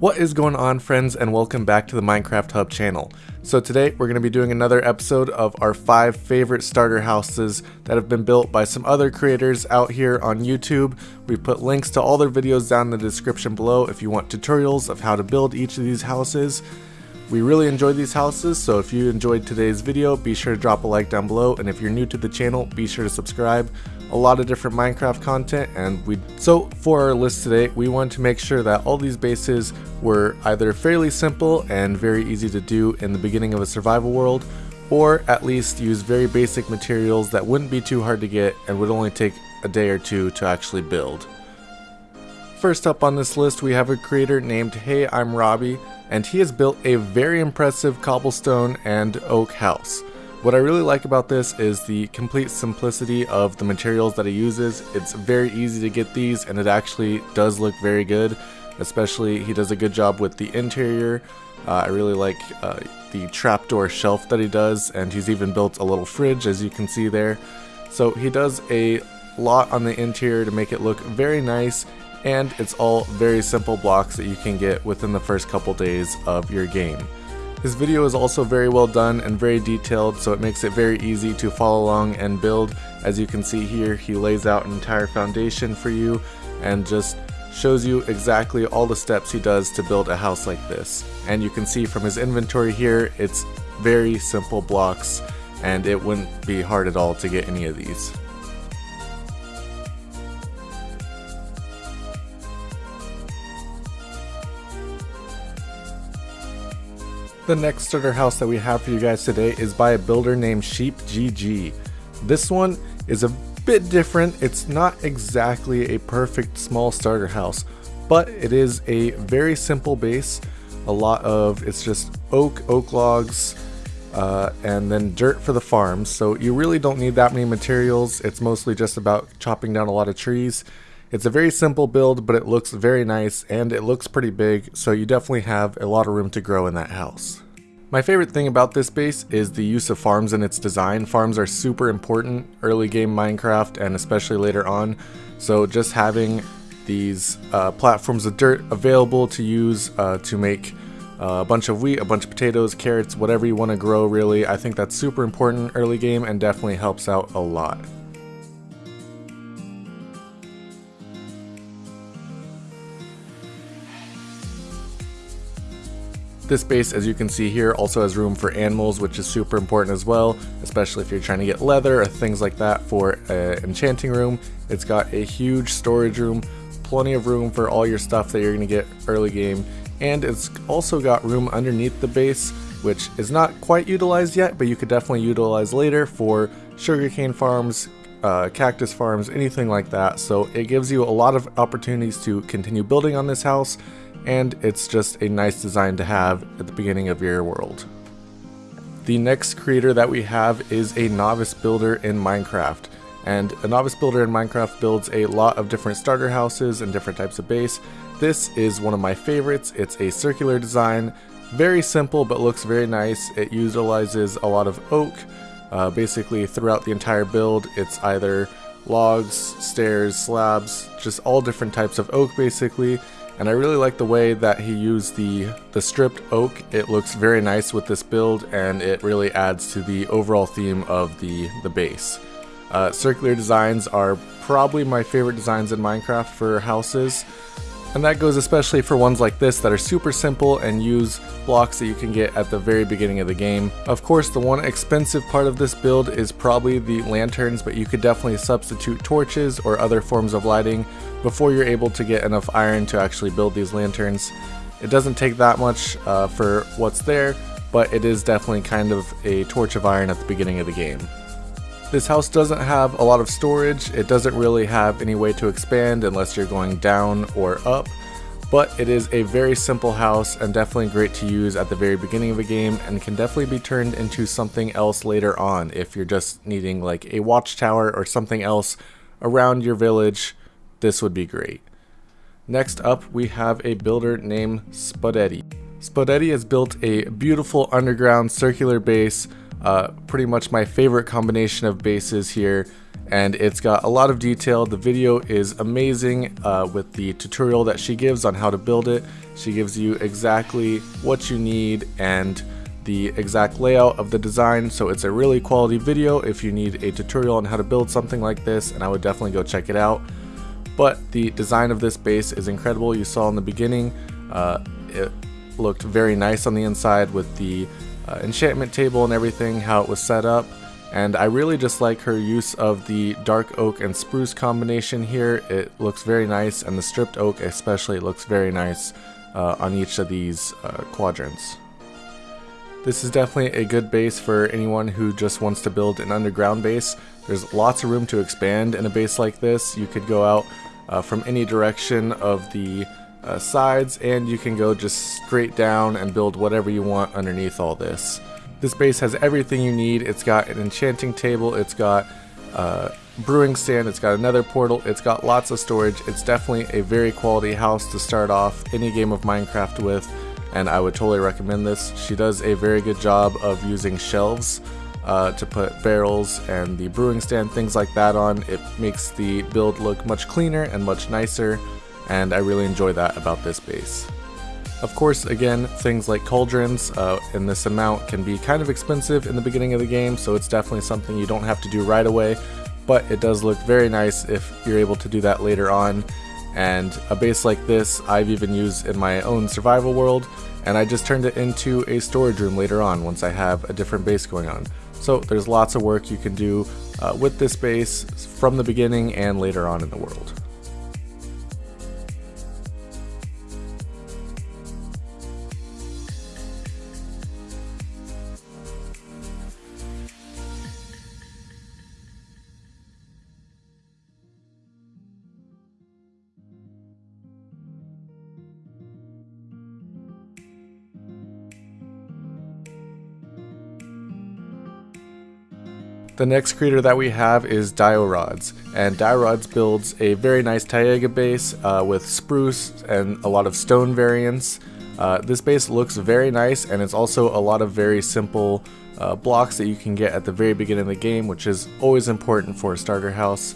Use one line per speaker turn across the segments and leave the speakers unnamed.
What is going on friends and welcome back to the Minecraft Hub channel. So today we're going to be doing another episode of our 5 favorite starter houses that have been built by some other creators out here on YouTube. We've put links to all their videos down in the description below if you want tutorials of how to build each of these houses. We really enjoyed these houses, so if you enjoyed today's video, be sure to drop a like down below, and if you're new to the channel, be sure to subscribe a lot of different Minecraft content and we so for our list today we want to make sure that all these bases were either fairly simple and very easy to do in the beginning of a survival world or at least use very basic materials that wouldn't be too hard to get and would only take a day or two to actually build. First up on this list we have a creator named Hey I'm Robbie and he has built a very impressive cobblestone and oak house. What I really like about this is the complete simplicity of the materials that he uses. It's very easy to get these and it actually does look very good. Especially he does a good job with the interior. Uh, I really like uh, the trapdoor shelf that he does and he's even built a little fridge as you can see there. So he does a lot on the interior to make it look very nice and it's all very simple blocks that you can get within the first couple days of your game. His video is also very well done and very detailed so it makes it very easy to follow along and build. As you can see here he lays out an entire foundation for you and just shows you exactly all the steps he does to build a house like this. And you can see from his inventory here it's very simple blocks and it wouldn't be hard at all to get any of these. The next starter house that we have for you guys today is by a builder named Sheep GG. This one is a bit different. It's not exactly a perfect small starter house, but it is a very simple base. A lot of, it's just oak, oak logs, uh, and then dirt for the farms. So you really don't need that many materials. It's mostly just about chopping down a lot of trees. It's a very simple build, but it looks very nice and it looks pretty big, so you definitely have a lot of room to grow in that house. My favorite thing about this base is the use of farms in its design. Farms are super important early game Minecraft and especially later on, so just having these uh, platforms of dirt available to use uh, to make uh, a bunch of wheat, a bunch of potatoes, carrots, whatever you want to grow really, I think that's super important early game and definitely helps out a lot. This base, as you can see here, also has room for animals, which is super important as well, especially if you're trying to get leather or things like that for an enchanting room. It's got a huge storage room, plenty of room for all your stuff that you're going to get early game, and it's also got room underneath the base, which is not quite utilized yet, but you could definitely utilize later for sugarcane farms, uh, cactus farms, anything like that. So it gives you a lot of opportunities to continue building on this house and it's just a nice design to have at the beginning of your world. The next creator that we have is a novice builder in Minecraft. And a novice builder in Minecraft builds a lot of different starter houses and different types of base. This is one of my favorites. It's a circular design, very simple but looks very nice. It utilizes a lot of oak. Uh, basically throughout the entire build it's either logs, stairs, slabs, just all different types of oak basically and I really like the way that he used the, the stripped oak. It looks very nice with this build and it really adds to the overall theme of the, the base. Uh, circular designs are probably my favorite designs in Minecraft for houses. And that goes especially for ones like this that are super simple and use blocks that you can get at the very beginning of the game. Of course, the one expensive part of this build is probably the lanterns, but you could definitely substitute torches or other forms of lighting before you're able to get enough iron to actually build these lanterns. It doesn't take that much uh, for what's there, but it is definitely kind of a torch of iron at the beginning of the game. This house doesn't have a lot of storage, it doesn't really have any way to expand unless you're going down or up, but it is a very simple house and definitely great to use at the very beginning of a game and can definitely be turned into something else later on if you're just needing like a watchtower or something else around your village, this would be great. Next up we have a builder named Spudetti. Spudetti has built a beautiful underground circular base uh, pretty much my favorite combination of bases here. and it's got a lot of detail. The video is amazing uh, with the tutorial that she gives on how to build it. She gives you exactly what you need and the exact layout of the design so it's a really quality video if you need a tutorial on how to build something like this and I would definitely go check it out but the design of this base is incredible you saw in the beginning uh, it looked very nice on the inside with the uh, enchantment table and everything how it was set up and I really just like her use of the dark oak and spruce combination here. It looks very nice and the stripped oak especially looks very nice uh, on each of these uh, quadrants. This is definitely a good base for anyone who just wants to build an underground base. There's lots of room to expand in a base like this. You could go out uh, from any direction of the uh, sides and you can go just straight down and build whatever you want underneath all this. This base has everything you need. It's got an enchanting table, it's got uh, brewing stand, it's got a Nether portal, it's got lots of storage. It's definitely a very quality house to start off any game of Minecraft with, and I would totally recommend this. She does a very good job of using shelves uh, to put barrels and the brewing stand, things like that on. It makes the build look much cleaner and much nicer, and I really enjoy that about this base. Of course, again, things like cauldrons uh, in this amount can be kind of expensive in the beginning of the game, so it's definitely something you don't have to do right away, but it does look very nice if you're able to do that later on. And a base like this, I've even used in my own survival world, and I just turned it into a storage room later on once I have a different base going on. So there's lots of work you can do uh, with this base from the beginning and later on in the world. The next creator that we have is Diorods, and Diorods builds a very nice Taiga base uh, with spruce and a lot of stone variants. Uh, this base looks very nice and it's also a lot of very simple uh, blocks that you can get at the very beginning of the game, which is always important for a starter house.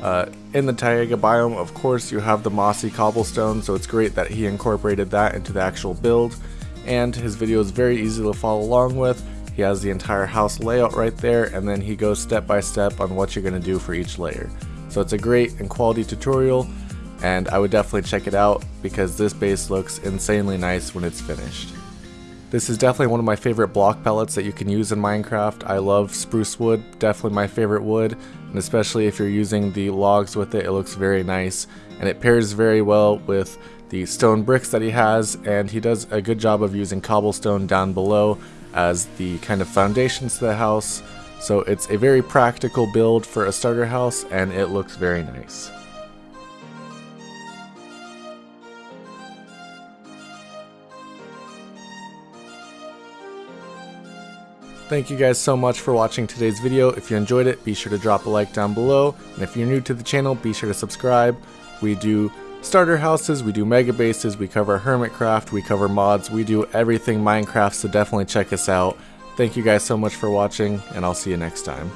Uh, in the Taiga biome, of course, you have the mossy cobblestone, so it's great that he incorporated that into the actual build, and his video is very easy to follow along with. He has the entire house layout right there and then he goes step by step on what you're going to do for each layer. So it's a great and quality tutorial and I would definitely check it out because this base looks insanely nice when it's finished. This is definitely one of my favorite block palettes that you can use in Minecraft. I love spruce wood, definitely my favorite wood, and especially if you're using the logs with it, it looks very nice. And it pairs very well with the stone bricks that he has, and he does a good job of using cobblestone down below as the kind of foundations to the house. So it's a very practical build for a starter house and it looks very nice. Thank you guys so much for watching today's video. If you enjoyed it, be sure to drop a like down below. And if you're new to the channel, be sure to subscribe. We do starter houses, we do mega bases, we cover hermitcraft, we cover mods, we do everything Minecraft, so definitely check us out. Thank you guys so much for watching, and I'll see you next time.